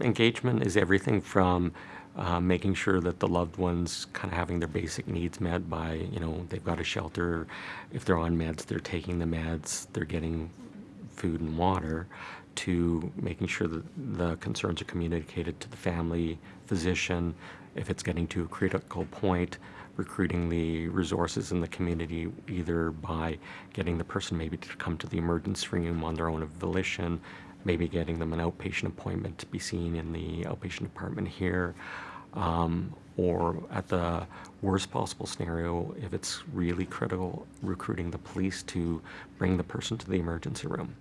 Engagement is everything from uh, making sure that the loved ones kind of having their basic needs met by, you know, they've got a shelter. If they're on meds, they're taking the meds, they're getting food and water, to making sure that the concerns are communicated to the family, physician. If it's getting to a critical point, recruiting the resources in the community either by getting the person maybe to come to the emergency room on their own volition, maybe getting them an outpatient appointment to be seen in the outpatient department here, um, or at the worst possible scenario, if it's really critical, recruiting the police to bring the person to the emergency room.